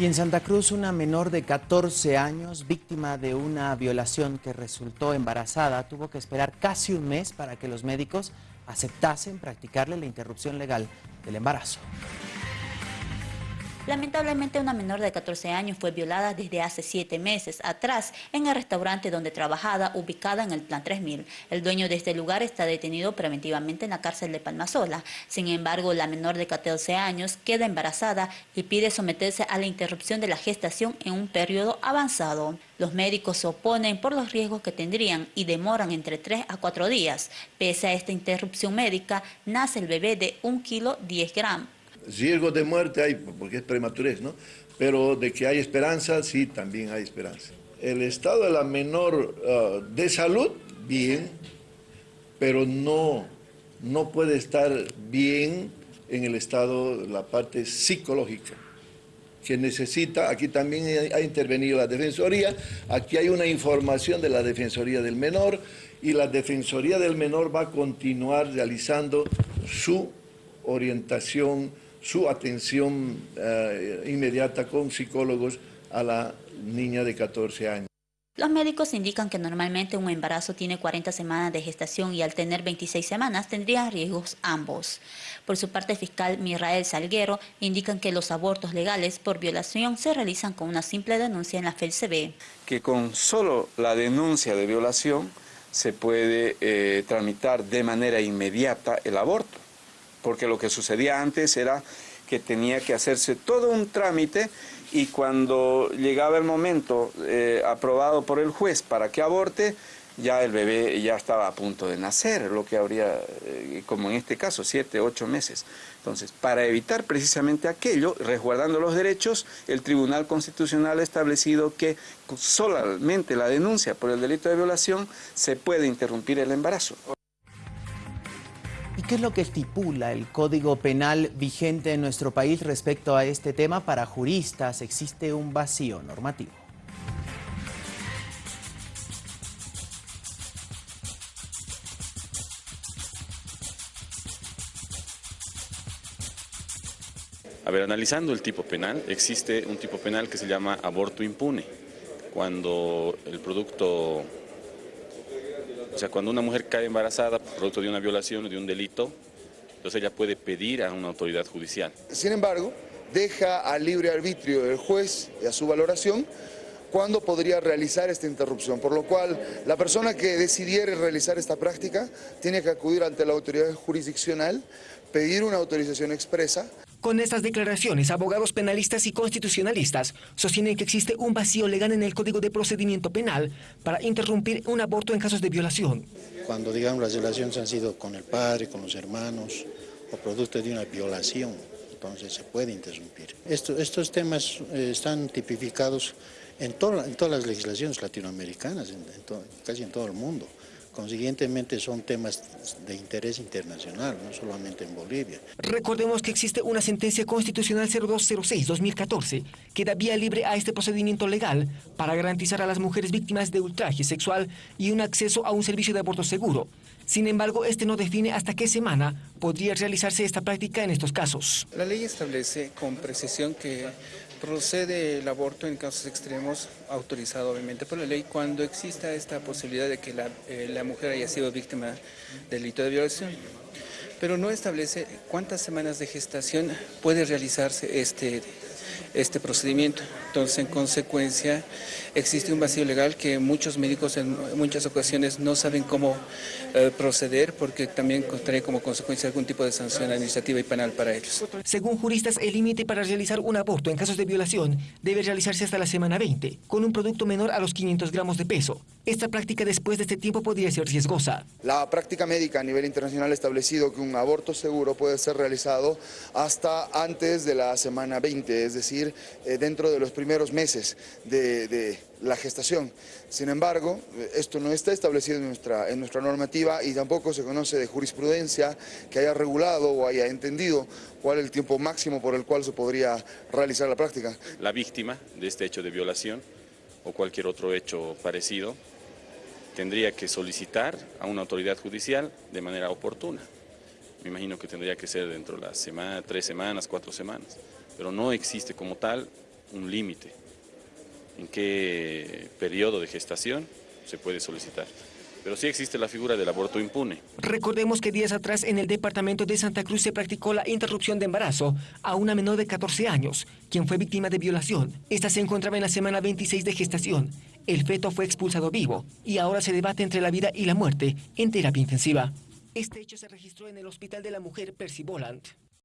Y en Santa Cruz, una menor de 14 años, víctima de una violación que resultó embarazada, tuvo que esperar casi un mes para que los médicos aceptasen practicarle la interrupción legal del embarazo. Lamentablemente una menor de 14 años fue violada desde hace siete meses atrás en el restaurante donde trabajaba ubicada en el Plan 3000. El dueño de este lugar está detenido preventivamente en la cárcel de Palmasola. Sin embargo, la menor de 14 años queda embarazada y pide someterse a la interrupción de la gestación en un periodo avanzado. Los médicos se oponen por los riesgos que tendrían y demoran entre 3 a 4 días. Pese a esta interrupción médica, nace el bebé de 1 kilo 10 gramos. Riesgo de muerte hay, porque es prematurez. Pero de que hay esperanza, sí, también hay esperanza. El estado de la menor ah, de salud, bien, pero no, no puede estar bien en el estado, la parte psicológica que necesita, aquí también ha intervenido la Defensoría, aquí hay una información de la Defensoría del Menor y la Defensoría del Menor va a continuar realizando su orientación su atención eh, inmediata con psicólogos a la niña de 14 años. Los médicos indican que normalmente un embarazo tiene 40 semanas de gestación y al tener 26 semanas tendría riesgos ambos. Por su parte, fiscal Mirael Salguero indican que los abortos legales por violación se realizan con una simple denuncia en la FELCB. Que con solo la denuncia de violación se puede eh, tramitar de manera inmediata el aborto porque lo que sucedía antes era que tenía que hacerse todo un trámite y cuando llegaba el momento eh, aprobado por el juez para que aborte, ya el bebé ya estaba a punto de nacer, lo que habría, eh, como en este caso, siete, ocho meses. Entonces, para evitar precisamente aquello, resguardando los derechos, el Tribunal Constitucional ha establecido que solamente la denuncia por el delito de violación se puede interrumpir el embarazo. ¿Y qué es lo que estipula el Código Penal vigente en nuestro país respecto a este tema? Para juristas existe un vacío normativo. A ver, analizando el tipo penal, existe un tipo penal que se llama aborto impune, cuando el producto o sea, cuando una mujer cae embarazada producto de una violación o de un delito, entonces ella puede pedir a una autoridad judicial. Sin embargo, deja al libre arbitrio del juez y a su valoración cuándo podría realizar esta interrupción, por lo cual la persona que decidiera realizar esta práctica tiene que acudir ante la autoridad jurisdiccional, pedir una autorización expresa. Con estas declaraciones, abogados penalistas y constitucionalistas sostienen que existe un vacío legal en el Código de Procedimiento Penal para interrumpir un aborto en casos de violación. Cuando, digamos, las violaciones han sido con el padre, con los hermanos, o producto de una violación, entonces se puede interrumpir. estos temas eh, están tipificados en, en, todas las legislaciones latinoamericanas, casi en todo el mundo. Consiguientemente son temas de interés internacional, no solamente en Bolivia. Recordemos que existe una sentencia constitucional 0206-2014 que da vía libre a este procedimiento legal para garantizar a las mujeres víctimas de ultraje sexual y un acceso a un servicio de aborto seguro. Sin embargo, este no define hasta qué semana podría realizarse esta práctica en estos casos. La ley establece con precisión que procede el aborto en casos extremos, autorizado obviamente por la ley, cuando exista esta posibilidad de que la, eh, la mujer haya sido víctima del delito de violación. Pero no establece cuántas semanas de gestación puede realizarse este este procedimiento. Entonces, en consecuencia, existe un vacío legal que muchos médicos en muchas ocasiones no saben cómo eh, proceder porque también trae como consecuencia algún tipo de sanción administrativa y penal para ellos. Según juristas, el límite para realizar un aborto en casos de violación debe realizarse hasta la semana 20, con un producto menor a los 500 gramos de peso. Esta práctica después de este tiempo podría ser riesgosa. La práctica médica a nivel internacional ha establecido que un aborto seguro puede ser realizado hasta antes de la semana 20, es decir, eh, dentro de los primeros meses de, la gestación. Sin embargo, esto no está establecido en nuestra, en nuestra normativa y tampoco se conoce de jurisprudencia que haya regulado o haya entendido cuál es el tiempo máximo por el cual se podría realizar la práctica. La víctima de este hecho de violación o cualquier otro hecho parecido tendría que solicitar a una autoridad judicial de manera oportuna. Me imagino que tendría que ser dentro de las semana, tres semanas, cuatro semanas pero no existe como tal un límite en qué periodo de gestación se puede solicitar. Pero sí existe la figura del aborto impune. Recordemos que días atrás en el departamento de Santa Cruz se practicó la interrupción de embarazo a una menor de 14 años, quien fue víctima de violación. Esta se encontraba en la semana 26 de gestación. El feto fue expulsado vivo y ahora se debate entre la vida y la muerte en terapia intensiva. Este hecho se registró en el Hospital de la Mujer Percy Boland.